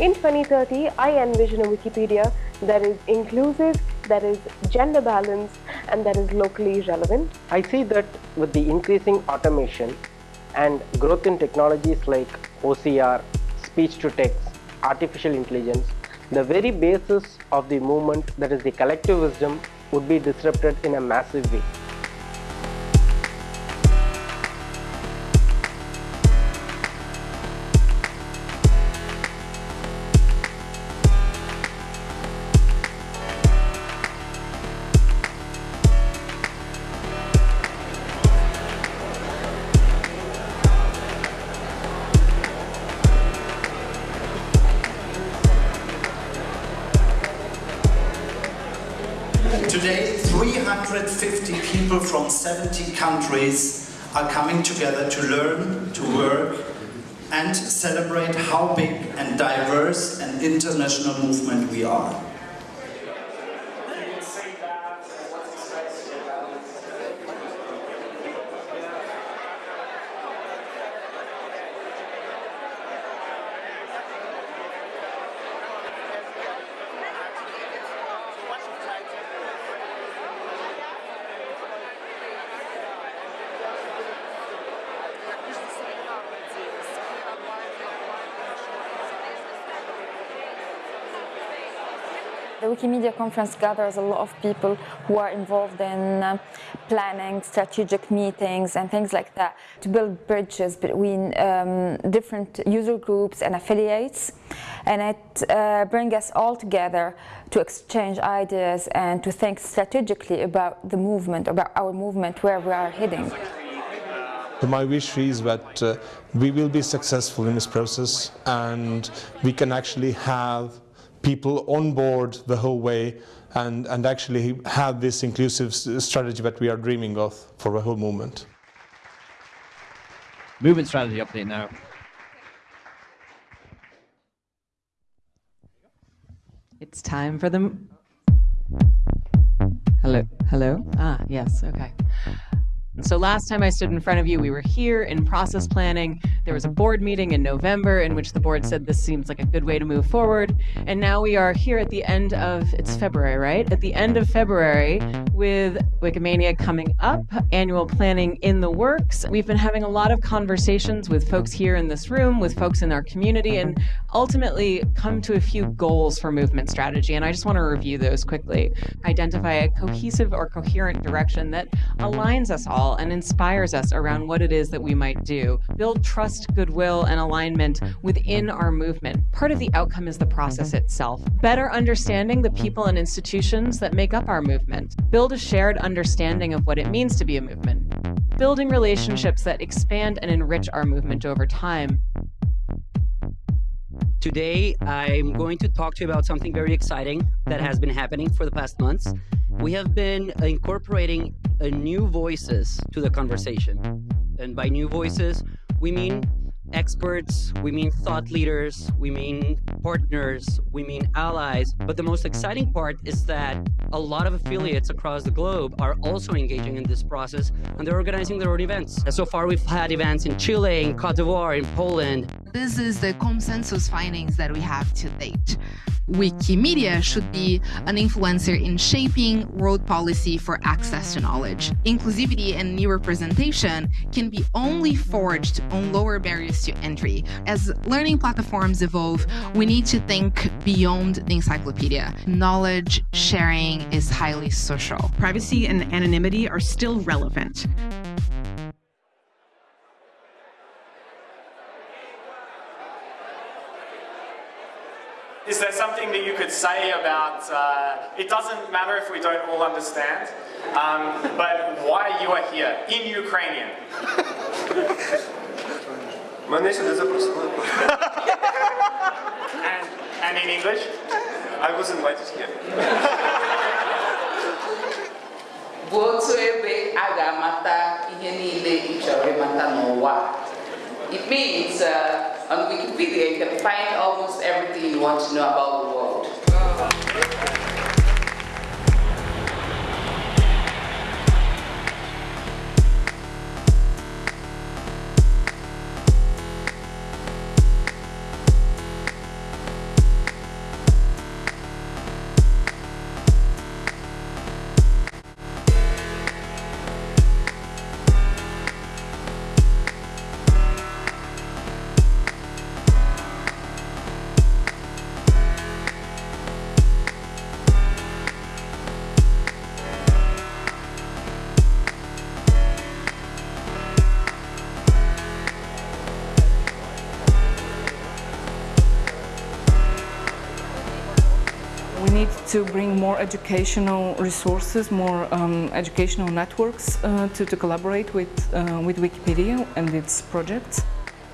In 2030, I envision a Wikipedia that is inclusive, that is gender balanced, and that is locally relevant. I see that with the increasing automation and growth in technologies like OCR, speech to text, artificial intelligence, the very basis of the movement, that is the collective wisdom, would be disrupted in a massive way. Today, 350 people from 70 countries are coming together to learn, to work, and celebrate how big and diverse an international movement we are. Wikimedia conference gathers a lot of people who are involved in uh, planning, strategic meetings and things like that to build bridges between um, different user groups and affiliates and it uh, brings us all together to exchange ideas and to think strategically about the movement, about our movement, where we are heading. My wish is that uh, we will be successful in this process and we can actually have people on board the whole way and, and actually have this inclusive strategy that we are dreaming of for the whole movement. Movement strategy update now. It's time for them. Hello, hello. Ah, yes, okay. So last time I stood in front of you, we were here in process planning. There was a board meeting in November in which the board said this seems like a good way to move forward. And now we are here at the end of, it's February, right? At the end of February with Wikimania coming up, annual planning in the works. We've been having a lot of conversations with folks here in this room, with folks in our community, and ultimately come to a few goals for movement strategy. And I just want to review those quickly. Identify a cohesive or coherent direction that aligns us all and inspires us around what it is that we might do. Build trust, goodwill, and alignment mm-hmm. within our movement. Part of the outcome is the process mm-hmm. itself. Better understanding the people and institutions that make up our movement. Build a shared understanding of what it means to be a movement. Building relationships that expand and enrich our movement over time. Today, I'm going to talk to you about something very exciting that has been happening for the past months. We have been incorporating uh, new voices to the conversation. And by new voices, we mean experts, we mean thought leaders, we mean partners, we mean allies. But the most exciting part is that a lot of affiliates across the globe are also engaging in this process and they're organizing their own events. So far, we've had events in Chile, in Cote d'Ivoire, in Poland. This is the consensus findings that we have to date. Wikimedia should be an influencer in shaping world policy for access to knowledge. Inclusivity and new representation can be only forged on lower barriers to entry. As learning platforms evolve, we need to think beyond the encyclopedia. Knowledge sharing is highly social. Privacy and anonymity are still relevant. Is there something that you could say about, uh, it doesn't matter if we don't all understand, um, but why you are here in Ukrainian? and, and in English? I was invited here. bụ otu ebe a ga-amata ihe niile ị chọrọ ịmata n'ụwa It means uh, on Wikipedia you can find almost everything you want to know about the world. Need to bring more educational resources, more um, educational networks uh, to, to collaborate with, uh, with Wikipedia and its projects.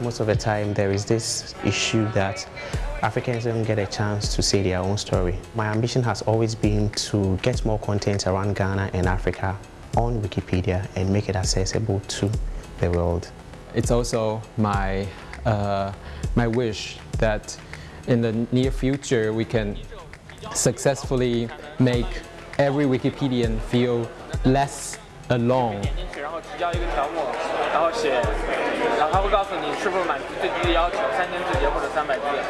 Most of the time there is this issue that Africans don't get a chance to say their own story. My ambition has always been to get more content around Ghana and Africa on Wikipedia and make it accessible to the world. It's also my, uh, my wish that in the near future we can successfully make every Wikipedian feel less alone.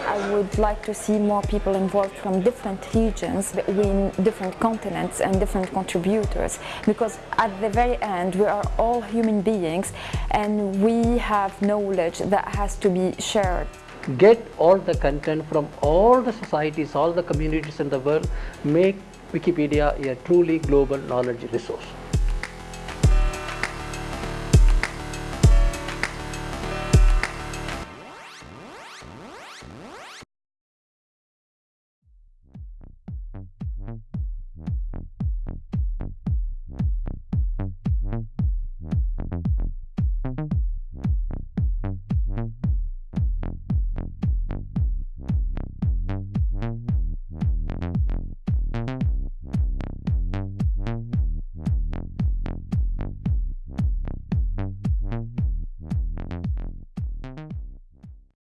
I would like to see more people involved from different regions, between different continents and different contributors because at the very end we are all human beings and we have knowledge that has to be shared. Get all the content from all the societies, all the communities in the world, make Wikipedia a truly global knowledge resource.